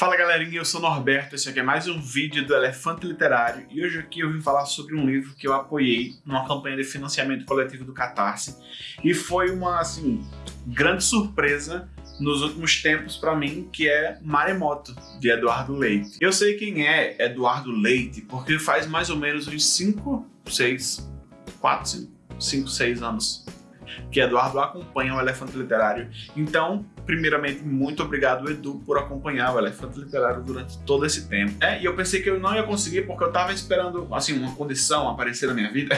Fala galerinha, eu sou Norberto, esse aqui é mais um vídeo do Elefante Literário e hoje aqui eu vim falar sobre um livro que eu apoiei numa campanha de financiamento coletivo do Catarse e foi uma, assim, grande surpresa nos últimos tempos para mim, que é Maremoto, de Eduardo Leite. Eu sei quem é Eduardo Leite porque faz mais ou menos uns 5, 6, 4, 5, 6 anos que Eduardo acompanha o Elefante Literário. Então, primeiramente, muito obrigado, Edu, por acompanhar o Elefante Literário durante todo esse tempo. É, e eu pensei que eu não ia conseguir porque eu tava esperando, assim, uma condição aparecer na minha vida.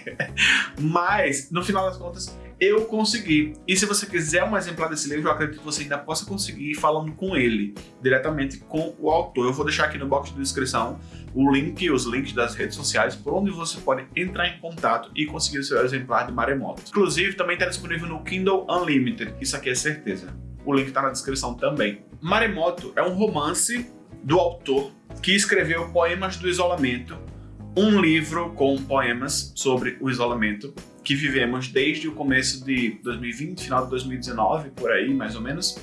Mas, no final das contas, eu consegui. E se você quiser um exemplar desse livro, eu acredito que você ainda possa conseguir falando com ele, diretamente com o autor. Eu vou deixar aqui no box de descrição o link, os links das redes sociais, por onde você pode entrar em contato e conseguir o seu exemplar de Maremoto. Inclusive, também está disponível no Kindle Unlimited, isso aqui é certeza. O link está na descrição também. Maremoto é um romance do autor que escreveu Poemas do Isolamento, um livro com poemas sobre o isolamento que vivemos desde o começo de 2020, final de 2019, por aí mais ou menos,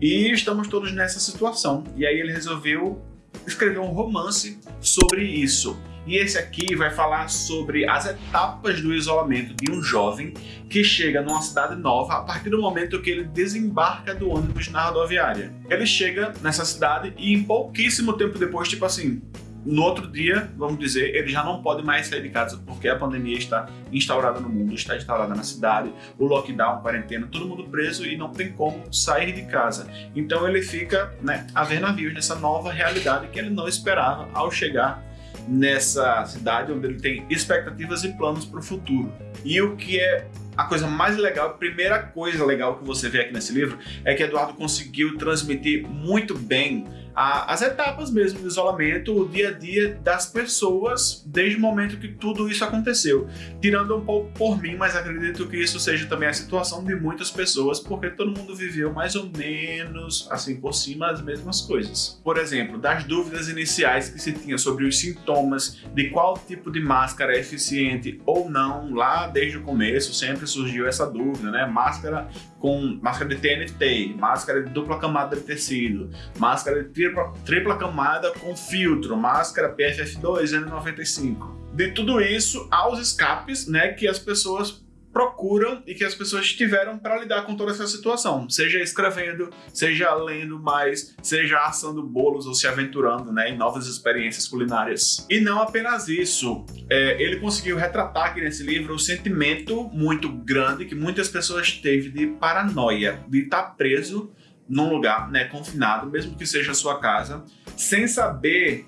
e estamos todos nessa situação. E aí ele resolveu escrever um romance sobre isso. E esse aqui vai falar sobre as etapas do isolamento de um jovem que chega numa cidade nova a partir do momento que ele desembarca do ônibus na rodoviária. Ele chega nessa cidade e em pouquíssimo tempo depois, tipo assim, no outro dia, vamos dizer, ele já não pode mais sair de casa porque a pandemia está instaurada no mundo, está instaurada na cidade, o lockdown, quarentena, todo mundo preso e não tem como sair de casa. Então ele fica né, a ver navios nessa nova realidade que ele não esperava ao chegar nessa cidade onde ele tem expectativas e planos para o futuro. E o que é a coisa mais legal, a primeira coisa legal que você vê aqui nesse livro é que Eduardo conseguiu transmitir muito bem a, as etapas mesmo do isolamento, o dia a dia das pessoas desde o momento que tudo isso aconteceu. Tirando um pouco por mim, mas acredito que isso seja também a situação de muitas pessoas, porque todo mundo viveu mais ou menos, assim, por cima as mesmas coisas. Por exemplo, das dúvidas iniciais que se tinha sobre os sintomas, de qual tipo de máscara é eficiente ou não, lá desde o começo sempre surgiu essa dúvida, né? Máscara com máscara de TNT, máscara de dupla camada de tecido, máscara de tripla, tripla camada com filtro, máscara PFF2 N95. De tudo isso aos escapes, né, que as pessoas procuram e que as pessoas tiveram para lidar com toda essa situação, seja escrevendo, seja lendo mais, seja assando bolos ou se aventurando né, em novas experiências culinárias. E não apenas isso, é, ele conseguiu retratar aqui nesse livro o sentimento muito grande que muitas pessoas teve de paranoia, de estar tá preso num lugar né, confinado, mesmo que seja a sua casa, sem saber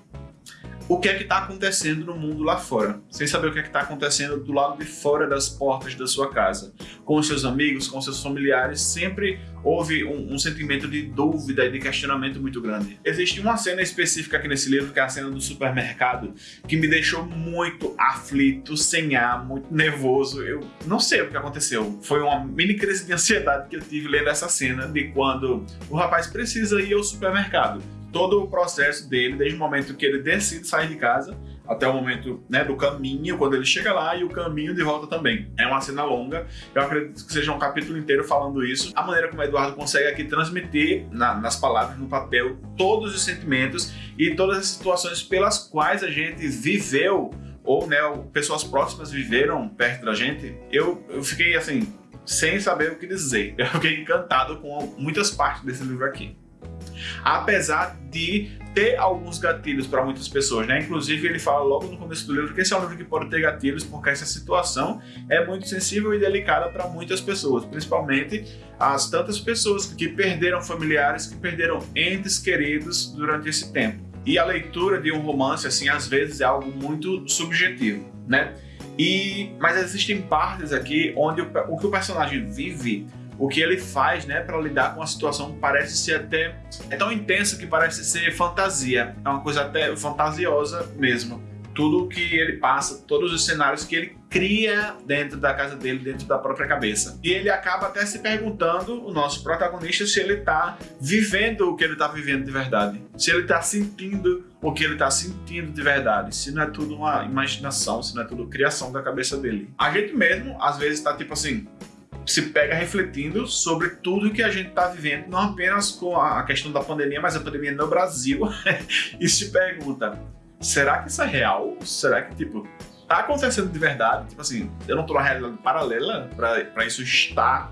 o que é que está acontecendo no mundo lá fora, sem saber o que é que está acontecendo do lado de fora das portas da sua casa. Com seus amigos, com seus familiares, sempre houve um, um, sentimento de dúvida e de questionamento muito grande. Existe uma cena específica aqui nesse livro, que é a cena do supermercado, que me deixou muito aflito, sem ar, muito nervoso. Eu não sei o que aconteceu. Foi uma mini crise de ansiedade que eu tive lendo essa cena de quando o rapaz precisa ir ao supermercado todo o processo dele, desde o momento que ele decide sair de casa até o momento né, do caminho, quando ele chega lá, e o caminho de volta também. É uma cena longa, eu acredito que seja um capítulo inteiro falando isso. A maneira como o Eduardo consegue aqui transmitir na, nas palavras, no papel, todos os sentimentos e todas as situações pelas quais a gente viveu, ou né, pessoas próximas viveram perto da gente, eu, eu fiquei assim, sem saber o que dizer. Eu fiquei encantado com muitas partes desse livro aqui apesar de ter alguns gatilhos para muitas pessoas, né? Inclusive ele fala logo no começo do livro que esse é um livro que pode ter gatilhos porque essa situação é muito sensível e delicada para muitas pessoas, principalmente as tantas pessoas que perderam familiares, que perderam entes queridos durante esse tempo. E a leitura de um romance, assim, às vezes é algo muito subjetivo, né? E, mas existem partes aqui onde o, o que o personagem vive o que ele faz né, para lidar com a situação parece ser até... é tão intenso que parece ser fantasia, é uma coisa até fantasiosa mesmo. Tudo que ele passa, todos os cenários que ele cria dentro da casa dele, dentro da própria cabeça. E ele acaba até se perguntando, o nosso protagonista, se ele está vivendo o que ele está vivendo de verdade. Se ele está sentindo o que ele está sentindo de verdade. Se não é tudo uma imaginação, se não é tudo criação da cabeça dele. A gente mesmo, às vezes, está tipo assim, se pega refletindo sobre tudo que a gente está vivendo, não apenas com a questão da pandemia, mas a pandemia no Brasil, e se pergunta, será que isso é real? Será que, tipo, tá acontecendo de verdade? Tipo assim, eu não tô numa realidade paralela para isso estar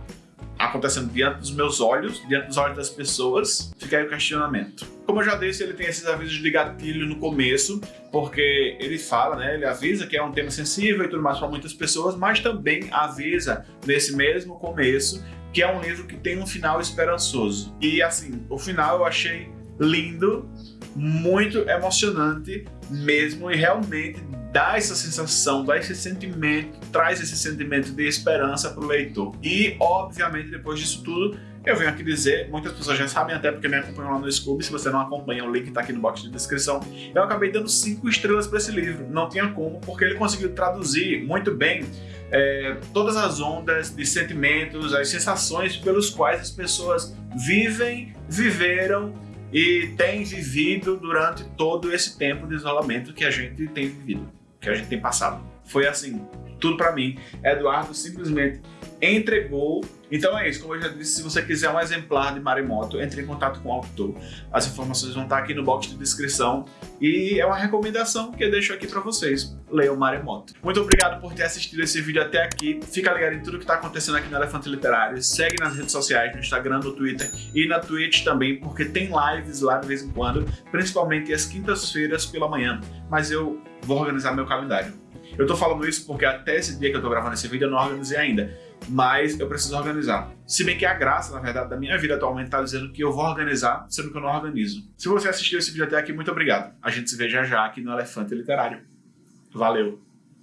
acontecendo diante dos meus olhos, diante dos olhos das pessoas, fica aí o questionamento. Como eu já disse, ele tem esses avisos de gatilho no começo, porque ele fala, né, ele avisa que é um tema sensível e tudo mais para muitas pessoas, mas também avisa nesse mesmo começo que é um livro que tem um final esperançoso. E assim, o final eu achei lindo, muito emocionante mesmo e realmente dá essa sensação, dá esse sentimento, traz esse sentimento de esperança para o leitor. E, obviamente, depois disso tudo, eu venho aqui dizer, muitas pessoas já sabem até porque me acompanham lá no Scooby, se você não acompanha, o link está aqui no box de descrição. Eu acabei dando cinco estrelas para esse livro, não tinha como, porque ele conseguiu traduzir muito bem é, todas as ondas de sentimentos, as sensações pelos quais as pessoas vivem, viveram e têm vivido durante todo esse tempo de isolamento que a gente tem vivido que a gente tem passado. Foi assim, tudo para mim. Eduardo simplesmente entregou. Então é isso, como eu já disse, se você quiser um exemplar de Maremoto, entre em contato com o autor. As informações vão estar aqui no box de descrição e é uma recomendação que eu deixo aqui para vocês. Leiam Maremoto. Muito obrigado por ter assistido esse vídeo até aqui. Fica ligado em tudo que está acontecendo aqui no Elefante Literário. Segue nas redes sociais, no Instagram, no Twitter e na Twitch também, porque tem lives lá de vez em quando, principalmente às quintas-feiras pela manhã. Mas eu vou organizar meu calendário. Eu tô falando isso porque até esse dia que eu tô gravando esse vídeo eu não organizei ainda, mas eu preciso organizar. Se bem que a graça, na verdade, da minha vida atualmente tá dizendo que eu vou organizar, sendo que eu não organizo. Se você assistiu esse vídeo até aqui, muito obrigado. A gente se vê já já aqui no Elefante Literário. Valeu!